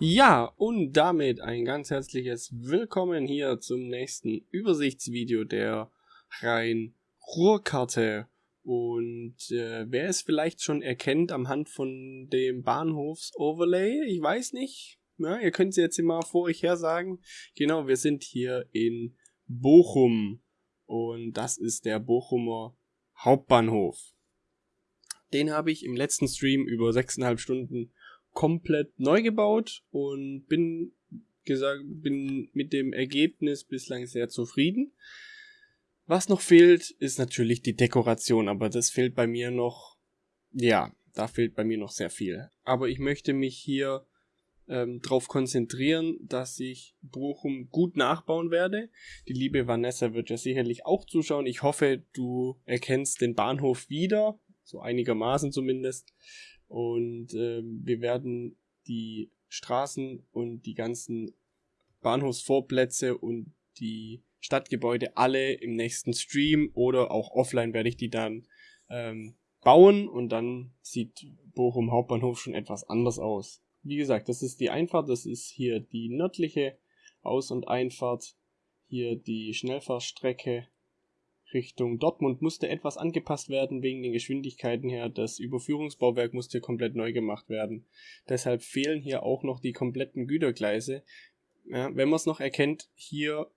Ja, und damit ein ganz herzliches Willkommen hier zum nächsten Übersichtsvideo der Rhein-Ruhr-Karte. Und äh, wer es vielleicht schon erkennt am Hand von dem Bahnhofs-Overlay, ich weiß nicht, ja, ihr könnt es jetzt immer vor euch her sagen. Genau, wir sind hier in Bochum und das ist der Bochumer Hauptbahnhof. Den habe ich im letzten Stream über 6,5 Stunden komplett neu gebaut und bin gesagt, bin mit dem Ergebnis bislang sehr zufrieden. Was noch fehlt, ist natürlich die Dekoration, aber das fehlt bei mir noch, ja, da fehlt bei mir noch sehr viel. Aber ich möchte mich hier ähm, darauf konzentrieren, dass ich Bochum gut nachbauen werde. Die liebe Vanessa wird ja sicherlich auch zuschauen. Ich hoffe, du erkennst den Bahnhof wieder, so einigermaßen zumindest. Und äh, wir werden die Straßen und die ganzen Bahnhofsvorplätze und die Stadtgebäude alle im nächsten Stream oder auch offline werde ich die dann ähm, bauen und dann sieht Bochum Hauptbahnhof schon etwas anders aus. Wie gesagt, das ist die Einfahrt, das ist hier die nördliche Aus- und Einfahrt, hier die Schnellfahrstrecke Richtung Dortmund musste etwas angepasst werden wegen den Geschwindigkeiten her. Das Überführungsbauwerk musste komplett neu gemacht werden. Deshalb fehlen hier auch noch die kompletten Gütergleise. Ja, wenn man es noch erkennt, hier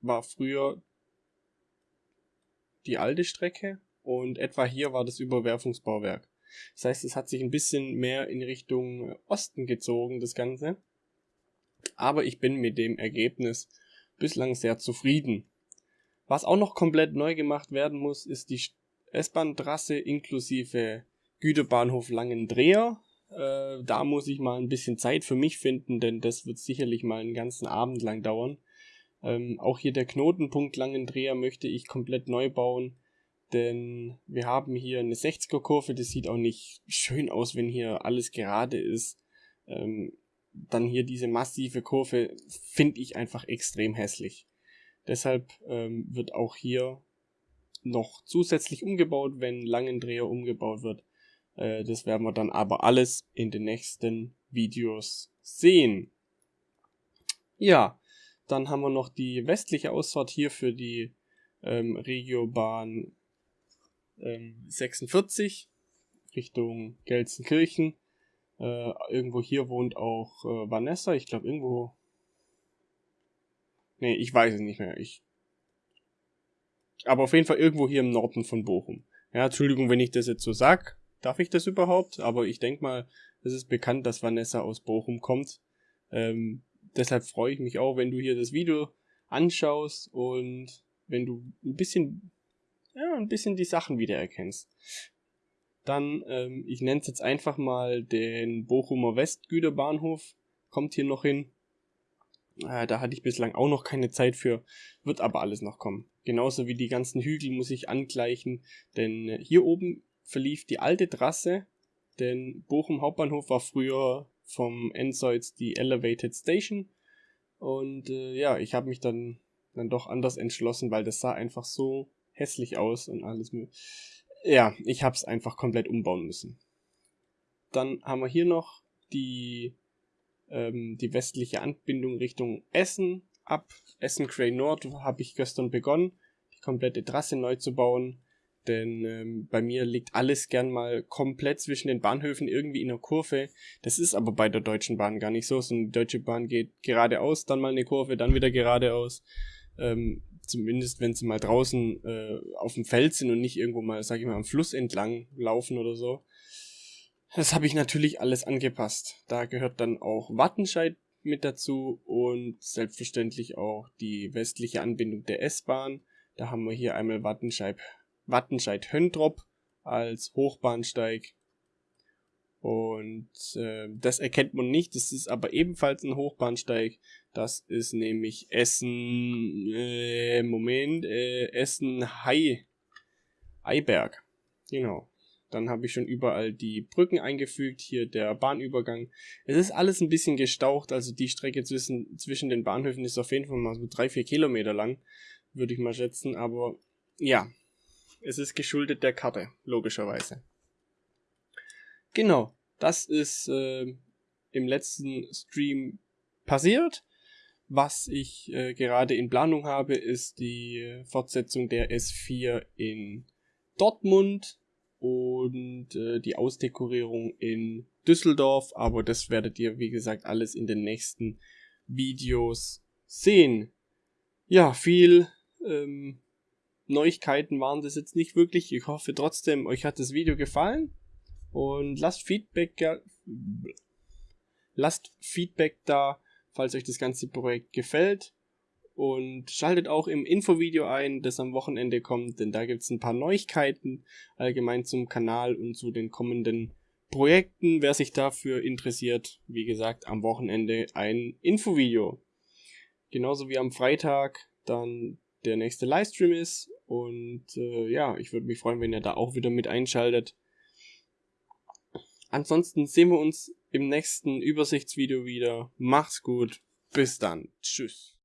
war früher die alte Strecke und etwa hier war das Überwerfungsbauwerk. Das heißt, es hat sich ein bisschen mehr in Richtung Osten gezogen, das Ganze. Aber ich bin mit dem Ergebnis bislang sehr zufrieden. Was auch noch komplett neu gemacht werden muss, ist die S-Bahn-Trasse inklusive Güterbahnhof Langendreher. Äh, da muss ich mal ein bisschen Zeit für mich finden, denn das wird sicherlich mal einen ganzen Abend lang dauern. Ähm, auch hier der Knotenpunkt Langendreher möchte ich komplett neu bauen, denn wir haben hier eine 60er-Kurve, das sieht auch nicht schön aus, wenn hier alles gerade ist. Ähm, dann hier diese massive Kurve finde ich einfach extrem hässlich. Deshalb ähm, wird auch hier noch zusätzlich umgebaut, wenn Langendreher umgebaut wird. Äh, das werden wir dann aber alles in den nächsten Videos sehen. Ja, dann haben wir noch die westliche Ausfahrt hier für die ähm, Regiobahn ähm, 46 Richtung Gelsenkirchen. Äh, irgendwo hier wohnt auch äh, Vanessa. Ich glaube irgendwo Nee, ich weiß es nicht mehr. Ich. Aber auf jeden Fall irgendwo hier im Norden von Bochum. Ja, Entschuldigung, wenn ich das jetzt so sag. Darf ich das überhaupt? Aber ich denke mal, es ist bekannt, dass Vanessa aus Bochum kommt. Ähm, deshalb freue ich mich auch, wenn du hier das Video anschaust und wenn du ein bisschen, ja, ein bisschen die Sachen wiedererkennst. Dann, ähm, ich nenne es jetzt einfach mal den Bochumer Westgüterbahnhof. Kommt hier noch hin. Äh, da hatte ich bislang auch noch keine Zeit für, wird aber alles noch kommen. Genauso wie die ganzen Hügel muss ich angleichen, denn äh, hier oben verlief die alte Trasse, denn Bochum Hauptbahnhof war früher vom Endseits die Elevated Station und äh, ja, ich habe mich dann dann doch anders entschlossen, weil das sah einfach so hässlich aus und alles. Ja, ich habe es einfach komplett umbauen müssen. Dann haben wir hier noch die ähm, die westliche Anbindung Richtung Essen. Ab Essen Cray Nord habe ich gestern begonnen, die komplette Trasse neu zu bauen. Denn ähm, bei mir liegt alles gern mal komplett zwischen den Bahnhöfen irgendwie in der Kurve. Das ist aber bei der Deutschen Bahn gar nicht so. So eine Deutsche Bahn geht geradeaus, dann mal eine Kurve, dann wieder geradeaus. Ähm, zumindest wenn sie mal draußen äh, auf dem Feld sind und nicht irgendwo mal, sag ich mal, am Fluss entlang laufen oder so. Das habe ich natürlich alles angepasst. Da gehört dann auch Wattenscheid mit dazu und selbstverständlich auch die westliche Anbindung der S-Bahn. Da haben wir hier einmal Wattenscheid, Wattenscheid Höndrop als Hochbahnsteig. Und äh, das erkennt man nicht, das ist aber ebenfalls ein Hochbahnsteig. Das ist nämlich Essen, äh, Moment, äh, Essen Hai, Eiberg. Genau. Dann habe ich schon überall die Brücken eingefügt, hier der Bahnübergang. Es ist alles ein bisschen gestaucht, also die Strecke zwischen, zwischen den Bahnhöfen ist auf jeden Fall mal so drei, vier Kilometer lang, würde ich mal schätzen. Aber ja, es ist geschuldet der Karte, logischerweise. Genau, das ist äh, im letzten Stream passiert. Was ich äh, gerade in Planung habe, ist die Fortsetzung der S4 in Dortmund und äh, die Ausdekorierung in Düsseldorf. Aber das werdet ihr, wie gesagt, alles in den nächsten Videos sehen. Ja, viel ähm, Neuigkeiten waren das jetzt nicht wirklich. Ich hoffe trotzdem, euch hat das Video gefallen. Und lasst Feedback, lasst Feedback da, falls euch das ganze Projekt gefällt. Und schaltet auch im Infovideo ein, das am Wochenende kommt, denn da gibt es ein paar Neuigkeiten allgemein zum Kanal und zu den kommenden Projekten. Wer sich dafür interessiert, wie gesagt, am Wochenende ein Infovideo. Genauso wie am Freitag dann der nächste Livestream ist. Und äh, ja, ich würde mich freuen, wenn ihr da auch wieder mit einschaltet. Ansonsten sehen wir uns im nächsten Übersichtsvideo wieder. Macht's gut. Bis dann. Tschüss.